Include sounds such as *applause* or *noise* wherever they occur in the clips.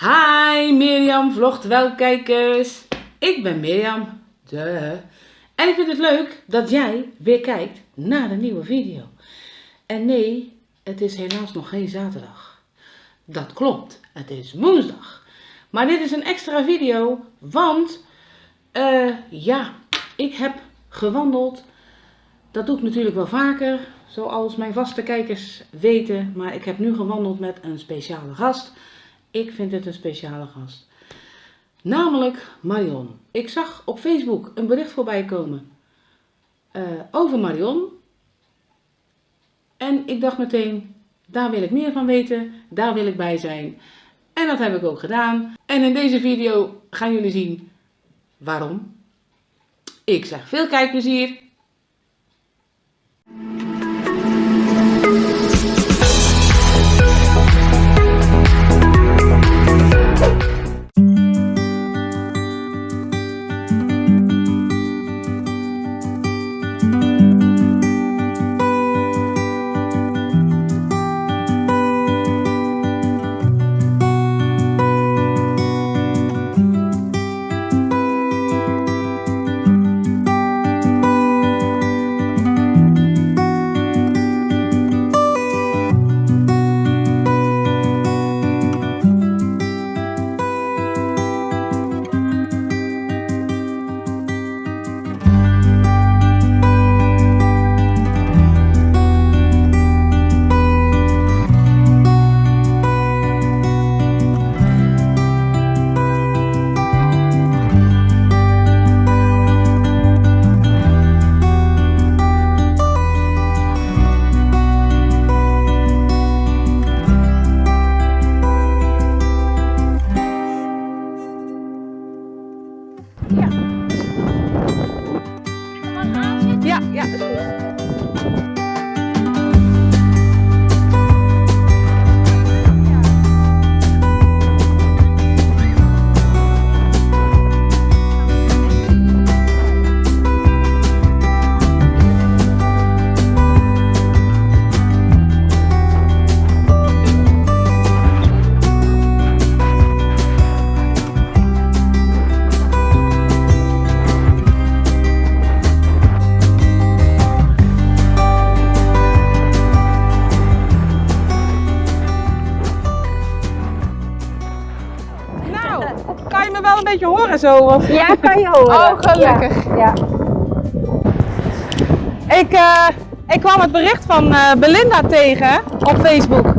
Hi Mirjam, vlogt wel kijkers. Ik ben Mirjam. Duh. En ik vind het leuk dat jij weer kijkt naar de nieuwe video. En nee, het is helaas nog geen zaterdag. Dat klopt, het is woensdag. Maar dit is een extra video, want eh, ja, ik heb gewandeld. Dat doe ik natuurlijk wel vaker, zoals mijn vaste kijkers weten. Maar ik heb nu gewandeld met een speciale gast. Ik vind het een speciale gast. Namelijk Marion. Ik zag op Facebook een bericht voorbij komen eh, over Marion. En ik dacht meteen, daar wil ik meer van weten, daar wil ik bij zijn. En dat heb ik ook gedaan. En in deze video gaan jullie zien waarom. Ik zeg veel kijkplezier. Ja, ja, is goed. Wel een beetje horen zo? Of? Ja, kan je horen. Oh, gelukkig. Ja, ja. Ik, eh, ik kwam het bericht van eh, Belinda tegen op Facebook.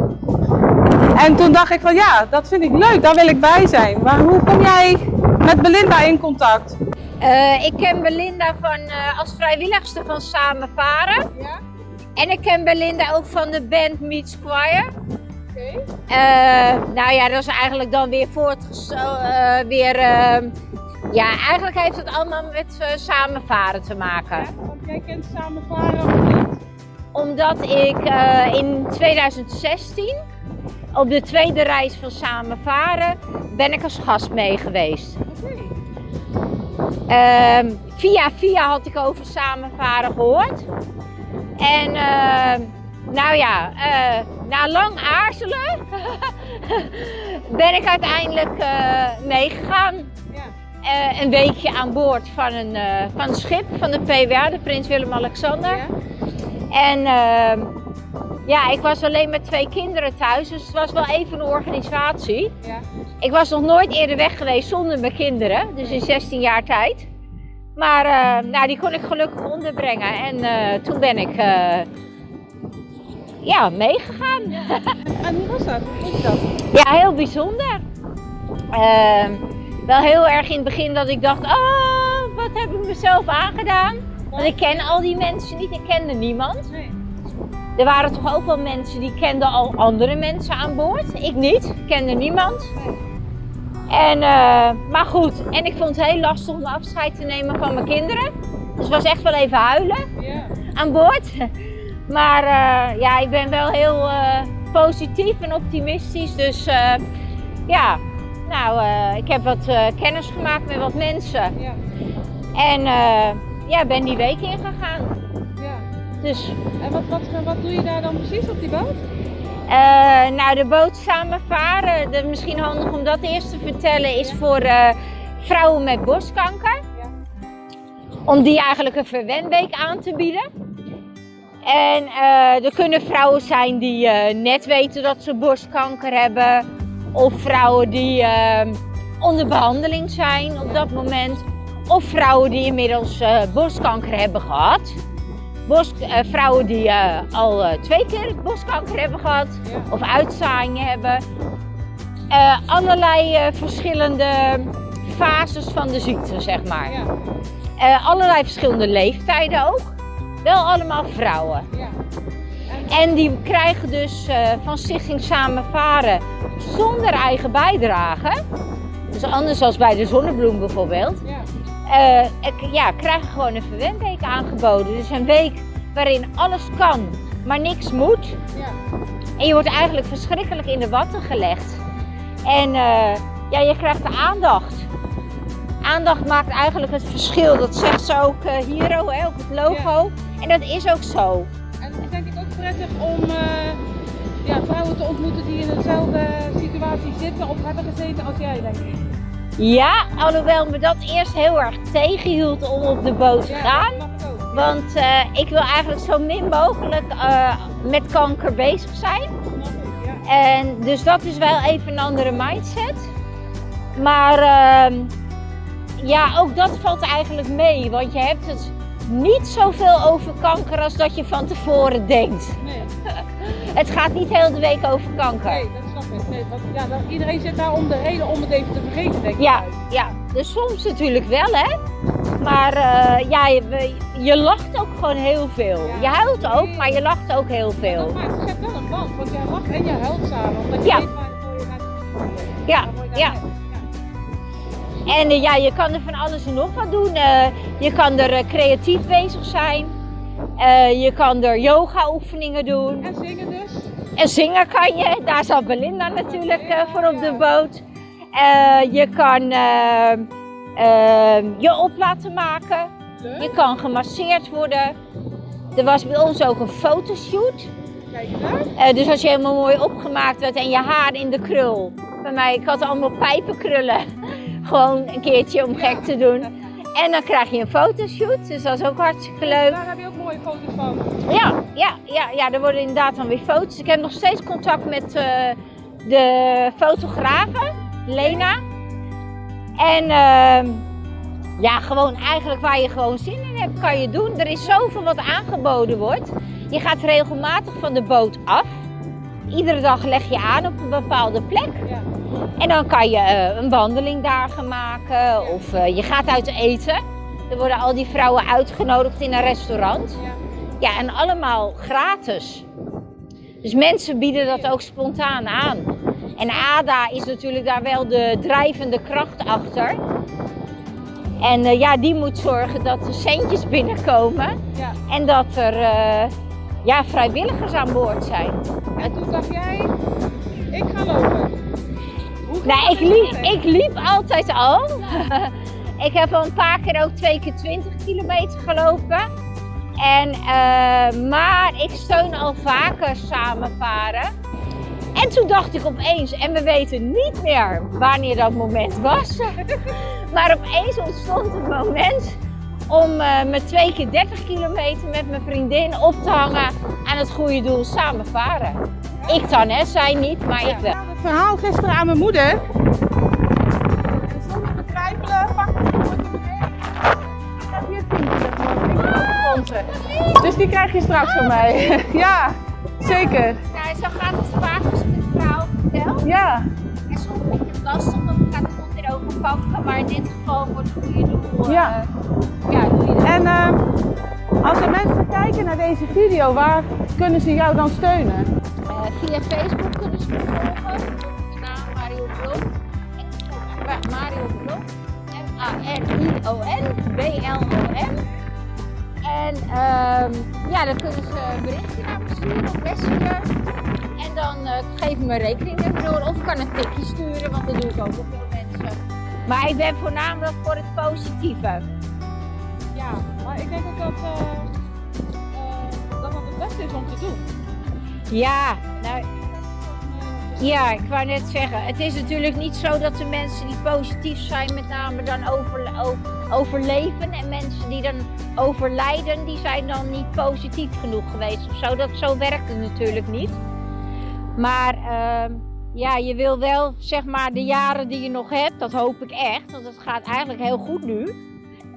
En toen dacht ik van ja, dat vind ik leuk, daar wil ik bij zijn. Maar hoe kom jij met Belinda in contact? Eh, ik ken Belinda van, als vrijwilligster van Samen Varen. Ja, En ik ken Belinda ook van de band Meets Choir. Eh, nou ja, dat is eigenlijk dan weer voortgezo... eh, weer, ehm, ja, eigenlijk heeft het allemaal met eh, Samen Varen te maken. want jij kent samen varen of niet? Omdat ik eh, in 2016 op de tweede reis van Samen Varen ben ik als gast mee geweest. Oké. Ehm, via via had ik over samenvaren gehoord. En ehm, nou ja, eh, na lang aarzelen *laughs* ben ik uiteindelijk eh, meegegaan. Ja. Eh, een weekje aan boord van een, van een schip van de PWA, de Prins Willem-Alexander. Ja. En ehm, ja, ik was alleen met twee kinderen thuis, dus het was wel even een organisatie. Ja. Ik was nog nooit eerder weg geweest zonder mijn kinderen, dus in 16 jaar tijd. Maar nou, die kon ik gelukkig onderbrengen en toen ben ik ja, meegegaan. *laughs* En hoe was dat? Hoe? Ja, heel bijzonder. Ehm, wel heel erg in het begin dat ik dacht, oh, wat heb ik mezelf aangedaan? Want ik ken al die mensen niet, ik kende niemand. Nee. Er waren toch ook wel mensen die kenden al andere mensen aan boord. Ik niet, ik kende niemand. En, eh, maar goed, en ik vond het heel lastig om afscheid te nemen van mijn kinderen. Dus het was echt wel even huilen Ja. aan boord. Maar eh, ja, ik ben wel heel eh, positief en optimistisch. Dus eh, ja, nou, ik heb wat kennis gemaakt met wat mensen. Ja. En ja, ben die week ingegaan. Ja. Dus En wat, wat, wat doe je daar dan precies op die boot? Nou, de boot samen varen, de, misschien handig om dat eerst te vertellen, is voor vrouwen met borstkanker. Om die eigenlijk een verwenweek aan te bieden. En eh, er kunnen vrouwen zijn die net weten dat ze borstkanker hebben. Of vrouwen die onder behandeling zijn op dat moment. Of vrouwen die inmiddels borstkanker hebben gehad. Borst, vrouwen die al twee keer borstkanker hebben gehad of uitzaaiingen hebben. allerlei verschillende fases van de ziekte, zeg maar. Allerlei verschillende leeftijden ook. Wel allemaal vrouwen. Ja. En die krijgen dus van Stichting Samen Varen zonder eigen bijdrage. Dus anders als bij de zonnebloem bijvoorbeeld. Ja uh, ja, krijgen gewoon een verwendweek aangeboden. Dus een week waarin alles kan, maar niks moet. Ja. En je wordt eigenlijk verschrikkelijk in de watten gelegd. En uh, ja, je krijgt de aandacht. Aandacht maakt eigenlijk het verschil. Dat zegt ze ook uh, hier hè, op het logo. En dat is ook zo. En het is denk ik ook prettig om ja, vrouwen te ontmoeten die in dezelfde situatie zitten of hebben gezeten als jij, denk ik. Ja, alhoewel me dat eerst heel erg tegenhield om op de boot te gaan. Want uh, ik wil eigenlijk zo min mogelijk uh, met kanker bezig zijn. En dus dat is wel even een andere mindset. Maar uh, ja, ook dat valt eigenlijk mee. Want je hebt het niet zoveel over kanker als dat je van tevoren denkt. Nee. *laughs* het gaat niet heel de week over kanker. Nee, dat snap ik. Nee, want, ja, iedereen zit daar om de reden om het even te vergeten, denk ik. Ja, ja, dus soms natuurlijk wel, hè. Maar uh, ja, je, je, lacht ook gewoon heel veel. Ja. Je huilt ook, maar je lacht ook heel veel. Ja, maar het zet wel een band, want jij lacht en je huilt samen. Omdat je ja. weet waarvoor je gaat Ja, ja. En uh, ja, je kan er van alles en nog wat doen. Uh, je kan er creatief bezig zijn. je kan er yoga oefeningen doen. En zingen dus? En zingen kan je. Daar zat Belinda natuurlijk voor op de boot. je kan je op laten maken. Je kan gemasseerd worden. Er was bij ons ook een fotoshoot. Kijk uh, dus als je helemaal mooi opgemaakt werd en je haar in de krul. Bij mij, ik had allemaal pijpenkrullen. Gewoon een keertje om gek te doen. En dan krijg je een fotoshoot, dus dat is ook hartstikke leuk. Daar heb je ook mooie foto's van. Ja, ja, ja, ja er worden inderdaad dan weer foto's. Ik heb nog steeds contact met uh, de fotografe, Lena. En uh, ja, gewoon eigenlijk waar je gewoon zin in hebt, kan je doen. Er is zoveel wat aangeboden wordt. Je gaat regelmatig van de boot af. Iedere dag leg je aan op een bepaalde plek. Ja. En dan kan je uh, een wandeling daar gaan maken of uh, je gaat uit eten. Er worden al die vrouwen uitgenodigd in een restaurant. Ja, ja en allemaal gratis. Dus mensen bieden dat ook spontaan aan. En ADA is natuurlijk daar wel de drijvende kracht achter. En uh, ja, die moet zorgen dat er centjes binnenkomen. Ja. En dat er ja, vrijwilligers aan boord zijn. En toen dacht jij, ik ga lopen. Hoe nou, ik liep, ik liep altijd al. *laughs* ik heb al een paar keer ook twee keer 20 kilometer gelopen. En, uh, maar ik steun al vaker samenvaren. En toen dacht ik opeens, en we weten niet meer wanneer dat moment was. *laughs* maar opeens ontstond het moment om uh, met twee keer 30 kilometer met mijn vriendin op te hangen aan het goede doel samen varen. Ik dan, hè, zij niet, maar ik wel. Het verhaal gisteren aan mijn moeder. En zonder twijfelen pak ik het mee. Ik heb hier Dus die krijg je straks van mij. *laughs* ja, zeker. Ja, zo gaat het vaak als ik het verhaal vertel. Ja. En soms vind je het lastig, want het gaat het weer over kanker, maar in dit geval voor het goede doel. Ja. Ja. En uh, als er mensen kijken naar deze video, waar kunnen ze jou dan steunen? Uh, via Facebook kunnen ze me volgen. De naam Mario Blom. Mario Blom. M-A-R-I-O-N. B-L-O-M. En ja, dan kunnen ze een berichtje naar me sturen op Messenger. En dan uh, geef ik mijn rekening door. Of ik kan een tikje sturen, want dat doe ik ook op veel mensen. Maar ik ben voornamelijk voor het positieve. Ja, ik denk ook dat, uh, uh, dat het het beste is om te doen. Ja, nou, Ja, ik wou net zeggen, het is natuurlijk niet zo dat de mensen die positief zijn met name dan over, overleven en mensen die dan overlijden, die zijn dan niet positief genoeg geweest of zo. Dat, zo werkt het natuurlijk niet. Maar uh, ja, je wil wel zeg maar de jaren die je nog hebt, dat hoop ik echt, want het gaat eigenlijk heel goed nu.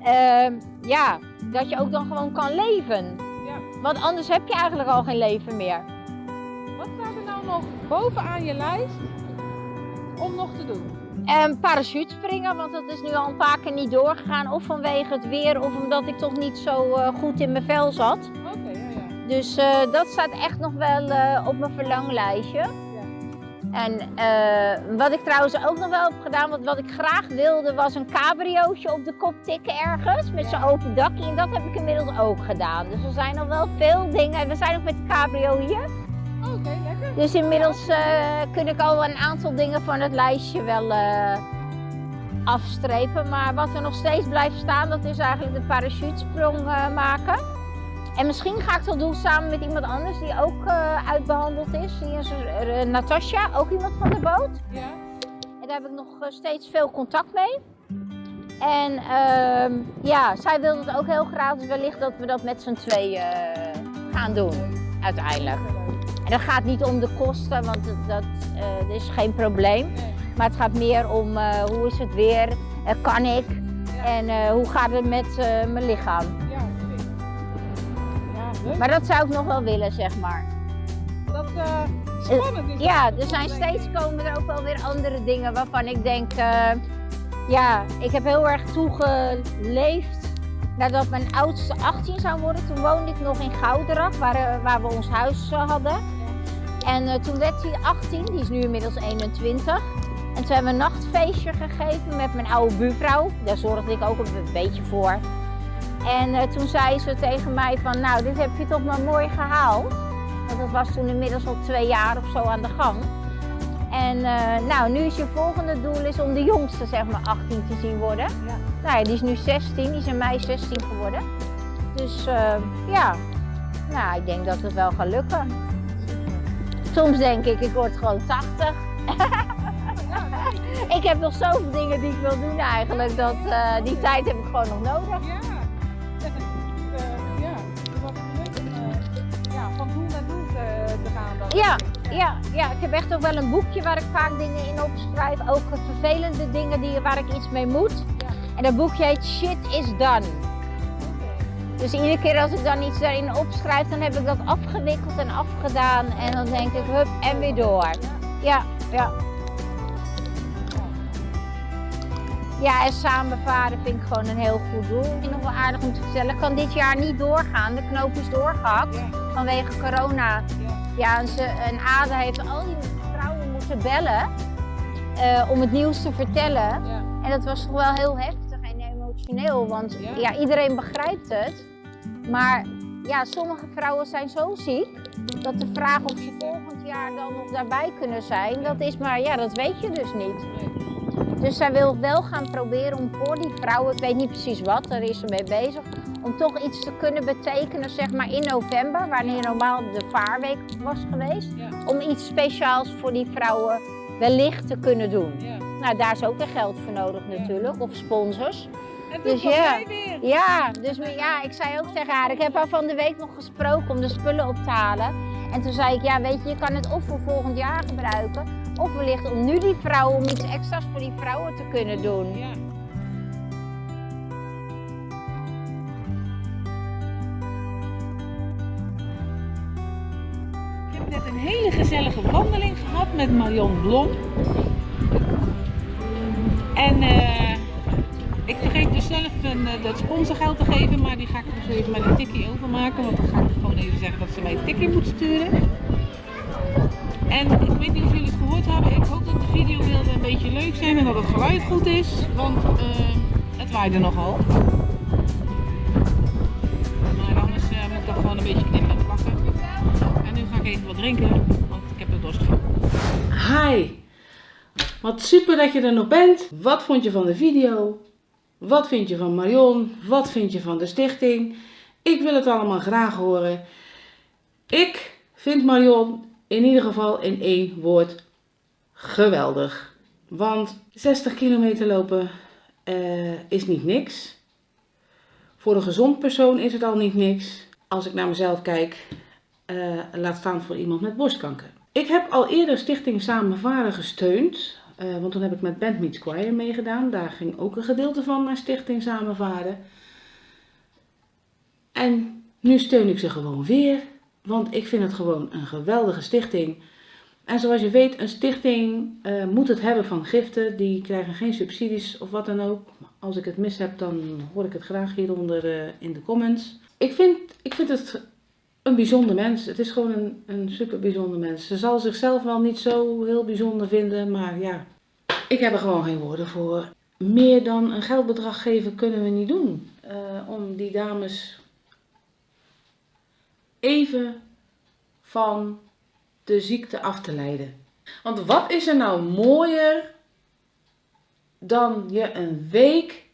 Uh, ja, dat je ook dan gewoon kan leven. Ja. Want anders heb je eigenlijk al geen leven meer. Wat staat er nou nog bovenaan je lijst om nog te doen? Um, parachute springen, want dat is nu al een paar keer niet doorgegaan. Of vanwege het weer, of omdat ik toch niet zo uh, goed in mijn vel zat. Oké, ja, ja. Dus uh, dat staat echt nog wel uh, op mijn verlanglijstje. En uh, wat ik trouwens ook nog wel heb gedaan, want wat ik graag wilde, was een cabriootje op de kop tikken ergens. Met zo'n open dakje. En dat heb ik inmiddels ook gedaan. Dus er zijn nog wel veel dingen. We zijn nog met de cabrio hier. Oké, okay, lekker. Dus inmiddels uh, kun ik al een aantal dingen van het lijstje wel uh, afstrepen. Maar wat er nog steeds blijft staan, dat is eigenlijk de parachutesprong maken. En misschien ga ik dat doen samen met iemand anders die ook uh, uitbehandeld is. Die is uh, Natasja, ook iemand van de boot. Ja. En daar heb ik nog uh, steeds veel contact mee. En ehm, ja, zij wil het ook heel graag. Dus wellicht dat we dat met z'n tweeën gaan doen, uiteindelijk. En dat gaat niet om de kosten, want dat, dat is geen probleem. Nee. Maar het gaat meer om hoe is het weer, kan ik Ja. en hoe gaat het met mijn lichaam. Leuk. Maar dat zou ik nog wel willen, zeg maar. Dat eh spannend is. Ja, er zijn steeds komen er ook wel weer andere dingen waarvan ik denk, eh, ja, ik heb heel erg toegeleefd nadat mijn oudste 18 zou worden. Toen woonde ik nog in Gouderak, waar, waar we ons huis hadden. En toen werd hij 18, die is nu inmiddels 21. En toen hebben we een nachtfeestje gegeven met mijn oude buurvrouw. Daar zorgde ik ook een beetje voor. En eh, toen zei ze tegen mij van, nou, dit heb je toch maar mooi gehaald. Want dat was toen inmiddels al twee jaar of zo aan de gang. En eh, nou, nu is je volgende doel is om de jongste, zeg maar, 18 te zien worden. Ja. Nou ja, die is nu 16, die is in mei 16 geworden. Dus eh, ja, nou, ik denk dat het wel gaat lukken. Soms denk ik, ik word gewoon 80. *laughs* ik heb nog zoveel dingen die ik wil doen eigenlijk, dat die tijd heb ik gewoon nog nodig. Ja, ja, ja, ik heb echt ook wel een boekje waar ik vaak dingen in opschrijf. Ook vervelende dingen die, waar ik iets mee moet. Ja. En dat boekje heet Shit is Done. Dus iedere keer als ik dan iets daarin opschrijf, dan heb ik dat afgewikkeld en afgedaan. En dan denk ik, hup, en weer door. Ja, ja. Ja, en samen varen vind ik gewoon een heel goed doel. En nog wel aardig om te vertellen, ik kan dit jaar niet doorgaan. De knoop is doorgehakt vanwege corona. Ja. Ja, en, ze, en Ada heeft al die vrouwen moeten bellen eh, om het nieuws te vertellen. En dat was toch wel heel heftig en emotioneel, want Ja. ja. iedereen begrijpt het. Maar ja, sommige vrouwen zijn zo ziek dat de vraag of ze volgend jaar dan nog daarbij kunnen zijn, dat is maar, ja, dat weet je dus niet. Dus zij wil wel gaan proberen om voor die vrouwen, ik weet niet precies wat, daar is ze mee bezig, om toch iets te kunnen betekenen, zeg maar in november, wanneer normaal de vaarweek was geweest, Ja. om iets speciaals voor die vrouwen wellicht te kunnen doen. Ja. Nou, daar is ook weer geld voor nodig Ja. natuurlijk, of sponsors. En Dus ja. weer. Ja, dus maar ja, ik zei ook tegen haar, ik heb haar van de week nog gesproken om de spullen op te halen. En toen zei ik, ja weet je, je kan het of voor volgend jaar gebruiken, of wellicht om nu die vrouwen, om iets extra's voor die vrouwen te kunnen doen. Ja. Ik heb net een hele gezellige wandeling gehad met Marion Blom. En eh, ik vergeet dus zelf een, eh, dat sponsorgeld te geven, maar die ga ik dus even met een tikkie overmaken. Want dan ga ik gewoon even zeggen dat ze mij een tikkie moet sturen. En ik weet niet of jullie het gehoord hebben. Ik hoop dat de videobeelden een beetje leuk zijn en dat het geluid goed is. Want eh, het waaide nogal. Maar anders eh, moet ik dat gewoon een beetje knippen en plakken. En nu ga ik even wat drinken, want ik heb er dorst van. Hi! Wat super dat je er nog bent. Wat vond je van de video? Wat vind je van Marion? Wat vind je van de stichting? Ik wil het allemaal graag horen. Ik vind Marion in ieder geval in één woord geweldig. Want 60 kilometer lopen eh, is niet niks. Voor een gezond persoon is het al niet niks. Als ik naar mezelf kijk, uh, laat staan voor iemand met borstkanker. Ik heb al eerder Stichting Samenvaren gesteund. Uh, want toen heb ik met Band Meets Choir meegedaan. Daar ging ook een gedeelte van naar Stichting Samenvaren. En nu steun ik ze gewoon weer. Want ik vind het gewoon een geweldige stichting. En zoals je weet, een stichting uh, moet het hebben van giften. Die krijgen geen subsidies of wat dan ook. Als ik het mis heb, dan hoor ik het graag hieronder uh, in de comments. Ik vind, ik vind het een bijzonder mens. Het is gewoon een, een super bijzonder mens. Ze zal zichzelf wel niet zo heel bijzonder vinden, maar ja, ik heb er gewoon geen woorden voor. Meer dan een geldbedrag geven kunnen we niet doen. Uh, om die dames even van de ziekte af te leiden. Want wat is er nou mooier dan je een week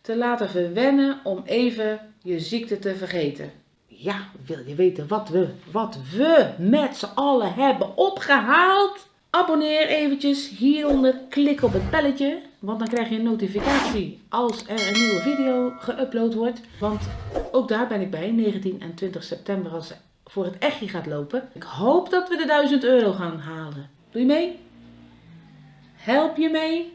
te laten verwennen om even je ziekte te vergeten? Ja, wil je weten wat we, wat we met z'n allen hebben opgehaald? Abonneer eventjes hieronder, klik op het belletje, want dan krijg je een notificatie als er een nieuwe video geüpload wordt. Want ook daar ben ik bij, 19 en 20 september als voor het echtje gaat lopen. Ik hoop dat we de 1000 euro gaan halen. Doe je mee? Help je mee?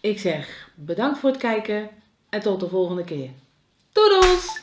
Ik zeg bedankt voor het kijken en tot de volgende keer. Doedels!